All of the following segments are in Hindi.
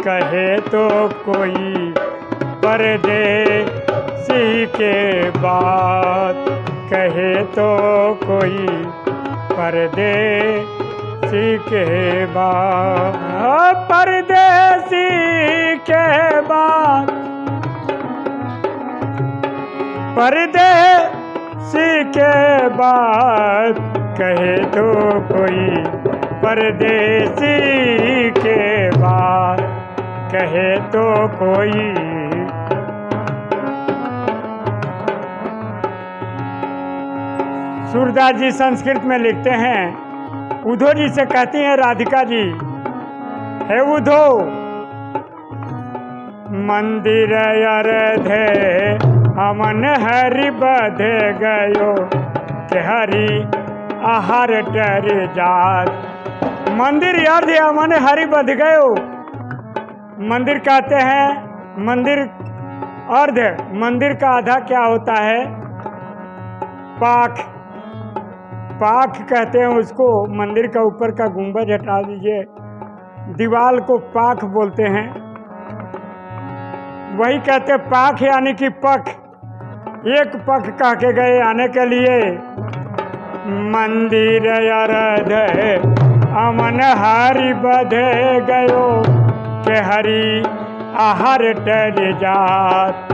कहे तो कोई परदेसी के बात। कहे तो कोई परदेसी के बात। परदेसी के बात। परदेसी के बात। कहे तो कोई परदेसी कोई। सूरदास जी संस्कृत में लिखते हैं। उधो जी से कहती हैं, राधिका जी, हे उधो, मंदिर अरधे हमन हरि बधे गयो। के हरि आहार टर जात। मंदिर अर्ध हमन हरि बध गयो। मंदिर कहते हैं, मंदिर अर्ध, मंदिर का आधा क्या होता है? पाख। पाख कहते हैं उसको, मंदिर का ऊपर का गुंबज हटा दीजिए। दीवाल को पाख बोलते हैं। वही कहते पाख यानी कि पख। एक पख कह के गए आने के लिए, मंदिर अरध, अमन हरि बधे गयो। हरि आहार टर जात।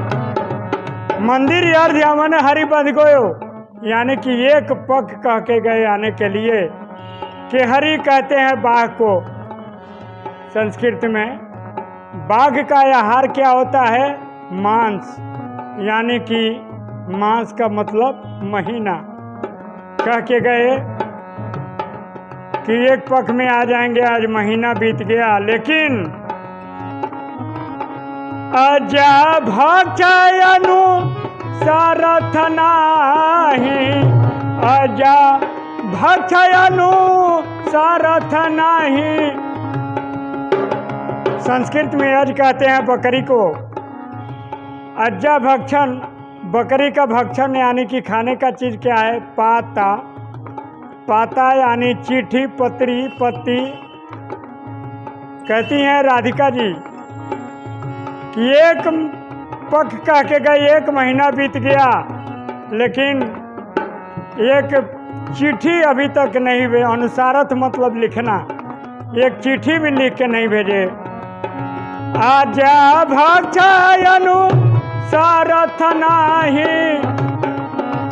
मंदिर अर्ध अमन हरि बध गयो। यानी कि एक पख कह के गए आने के लिए कि हरि कहते हैं बाघ को। संस्कृत में बाघ का आहार क्या होता है? मांस। यानी कि मांस का मतलब महीना। कह के गए कि एक पख में आ जाएँगे, आज महीना बीत गया, लेकिन अजा भक्षयनु सारथ नाही अजा भक्षयनु सारथ नाही संस्कृत में अज कहते हैं बकरी को अज्जा भक्षण, बकरी का भक्षण यानी कि खाने का चीज़ क्या है? पाता। पाता यानी चिट्ठी, पत्री पत्ती कहती हैं राधिका जी कि एक पख कह के गए, एक महीना बीत गया, लेकिन एक चिट्ठी अभी तक नहीं भे अनुसारथ मतलब लिखना, एक चिट्ठी भी लिख के नहीं भेजे। आजा भक्षयनु सारथ नाही,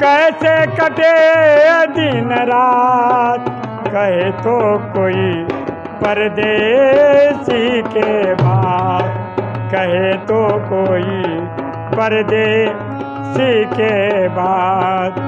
कैसे कटे दिन रात, कहे तो कोई परदेसी के बात। कहे तो कोई परदेसी के बाद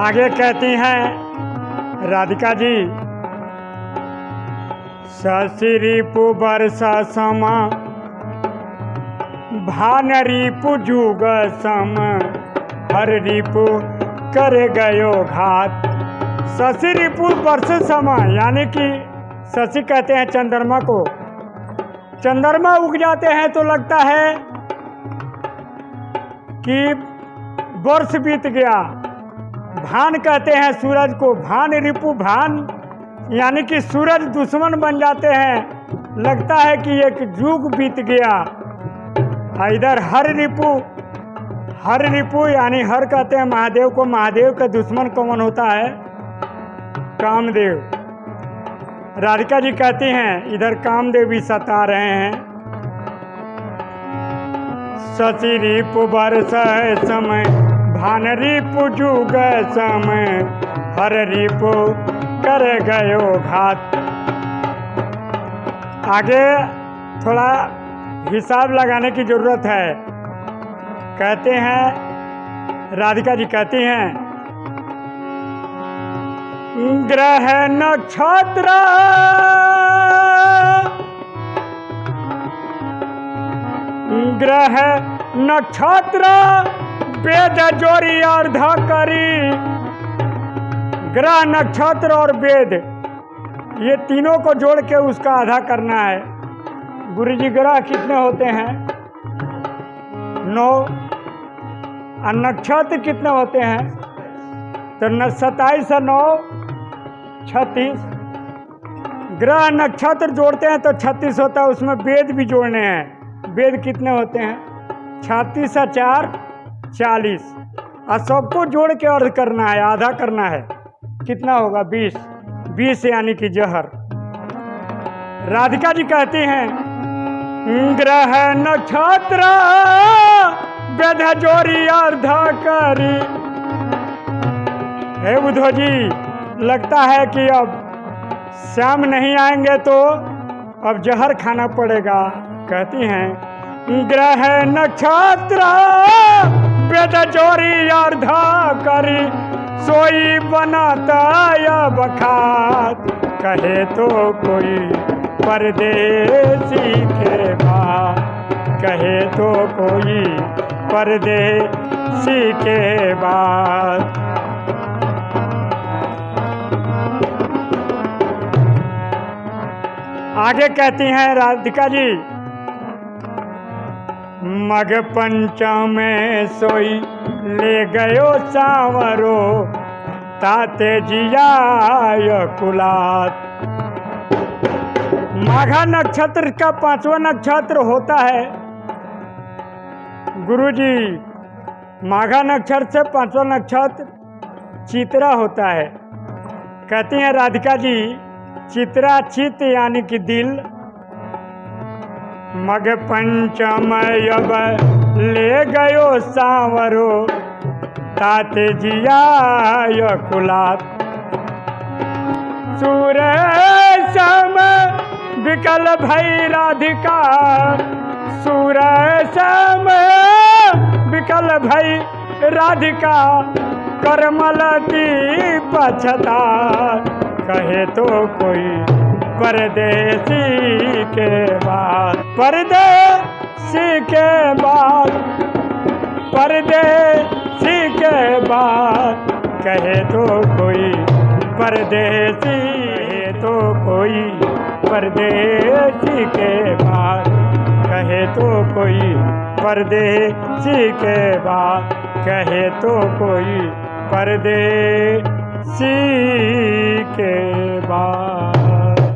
आगे कहती हैं राधिका जी ससिरिपु वर्षा समा भान रिपु जुग सम। हर रिपु कर गयो घात। शशि रिपु वर्ष समय यानी कि शशि कहते हैं चंद्रमा को। चंद्रमा उग जाते हैं तो लगता है कि वर्ष बीत गया। भान कहते हैं सूरज को, भान रिपु भान, यानी कि सूरज दुश्मन बन जाते हैं। लगता है कि एक युग बीत गया। इधर हर रिपु हर रिपु यानी हर कहते हैं महादेव को, महादेव का दुश्मन कौन होता है? कामदेव। राधिका जी कहती हैं, इधर कामदेव भी सता रहे हैं। शशि रिपु वर्ष समय, भान रिपु जुग समय, हर रिपु कर गयो घात। आगे थोड़ा हिसाब लगाने की ज़रूरत है। कहते हैं, राधिका जी कहती हैं ग्रह नक्षत्र! ग्रह नक्षत्र वेद जोड़ी अर्ध करी। ग्रह नक्षत्र और वेद ये तीनों को जोड़ के उसका आधा करना है। गुरु जी ग्रह कितने होते हैं? नौ। और नक्षत्र कितने होते हैं? तो न सत्ताईस और नौ, छत्तीस। ग्रह नक्षत्र जोड़ते हैं तो छत्तीस होता है, उसमें वेद भी जोड़ने हैं। वेद कितने होते हैं? छत्तीस और चार, चालीस। और सबको जोड़ के अर्ध करना है, आधा करना है। कितना होगा? बीस। बीस यानी कि जहर। राधिका जी कहती हैं ग्रह नक्षत्र वेद जोरी अर्ध करी हे बुधो जी, लगता है कि अब श्याम नहीं आएँगे तो अब जहर खाना पड़ेगा, कहती हैं। ग्रह नक्षत्र वेद जोरी अर्ध करी सोई बनाता या बखात कहे तो कोई परदेसी के बाद कहे तो कोई परदेसी के बाद आगे कहती हैं राधिका जी, मग पंचम में सोई ले गयो सावरो, ताते जियाय कुलात। माघा नक्षत्र का पांचवा नक्षत्र होता है। गुरुजी, माघा नक्षत्र से पांचवा नक्षत्र चित्रा होता है। कहते हैं, राधिका जी, चित्रा चित यानी कि दिल। मग पंचम अब ले गयो सावरो, ताते जिया कुलात सूर्य सम विकल भई राधिका सम विकल भई राधिका, करमल की पछता। कहे तो कोई परदेसी के बाद। परदेसी के बाद, परदेसी के बाद। कहे तो कोई परदेसी तो कोई परदेसी के बाद। कहे तो कोई परदेसी के बाद। कहे तो कोई परदेसी के बाद।